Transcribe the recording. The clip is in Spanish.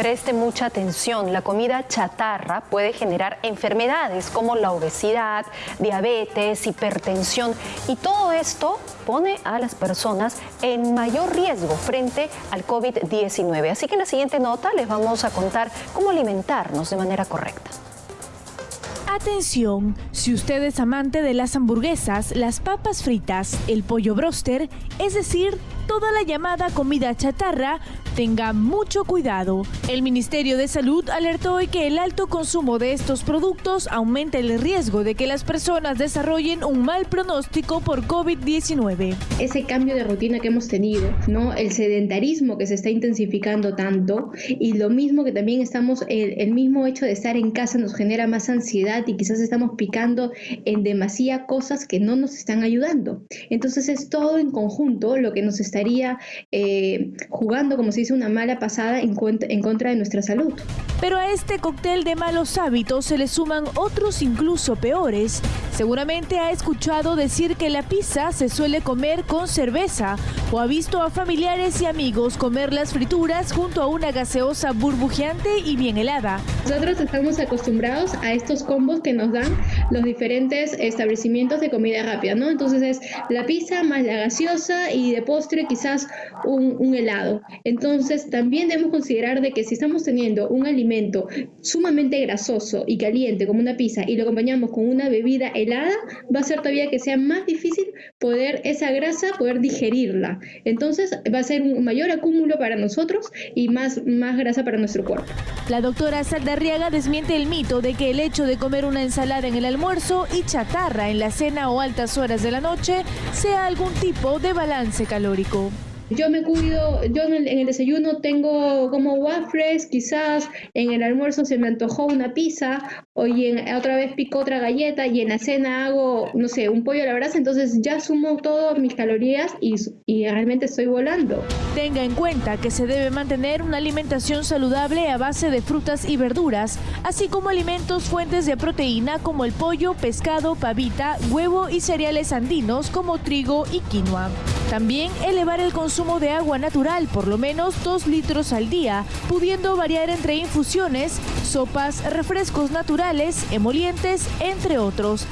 Preste mucha atención, la comida chatarra puede generar enfermedades como la obesidad, diabetes, hipertensión y todo esto pone a las personas en mayor riesgo frente al COVID-19. Así que en la siguiente nota les vamos a contar cómo alimentarnos de manera correcta. Atención, si usted es amante de las hamburguesas, las papas fritas, el pollo broster, es decir, toda la llamada comida chatarra, tenga mucho cuidado. El Ministerio de Salud alertó hoy que el alto consumo de estos productos aumenta el riesgo de que las personas desarrollen un mal pronóstico por COVID-19. Ese cambio de rutina que hemos tenido, ¿no? El sedentarismo que se está intensificando tanto y lo mismo que también estamos, el, mismo hecho de estar en casa nos genera más ansiedad y quizás estamos picando en demasía cosas que no nos están ayudando. Entonces es todo en conjunto lo que nos estaría eh, jugando, como se dice, una mala pasada en, en contra de nuestra salud. Pero a este cóctel de malos hábitos se le suman otros incluso peores. Seguramente ha escuchado decir que la pizza se suele comer con cerveza o ha visto a familiares y amigos comer las frituras junto a una gaseosa burbujeante y bien helada. Nosotros estamos acostumbrados a estos combos que nos dan los diferentes establecimientos de comida rápida, ¿no? Entonces es la pizza más la gaseosa y de postre quizás un, helado. Entonces también debemos considerar de que si estamos teniendo un alimento sumamente grasoso y caliente como una pizza y lo acompañamos con una bebida helada, va a ser todavía que sea más difícil poder esa grasa, poder digerirla. Entonces va a ser un mayor acúmulo para nosotros y más, más grasa para nuestro cuerpo. La doctora Saldarriaga desmiente el mito de que el hecho de comer una ensalada en el almuerzo y chatarra en la cena o altas horas de la noche sea algún tipo de balance calórico. Yo me cuido, yo en el, desayuno tengo como waffles, quizás en el almuerzo se me antojó una pizza, o en, otra vez pico otra galleta y en la cena hago, no sé, un pollo a la brasa, entonces ya sumo todas mis calorías y, y realmente estoy volando. Tenga en cuenta que se debe mantener una alimentación saludable a base de frutas y verduras, así como alimentos fuentes de proteína como el pollo, pescado, pavita, huevo y cereales andinos como trigo y quinoa. También elevar el consumo de agua natural, por lo menos 2 litros al día, pudiendo variar entre infusiones, sopas, refrescos naturales, emolientes, entre otros.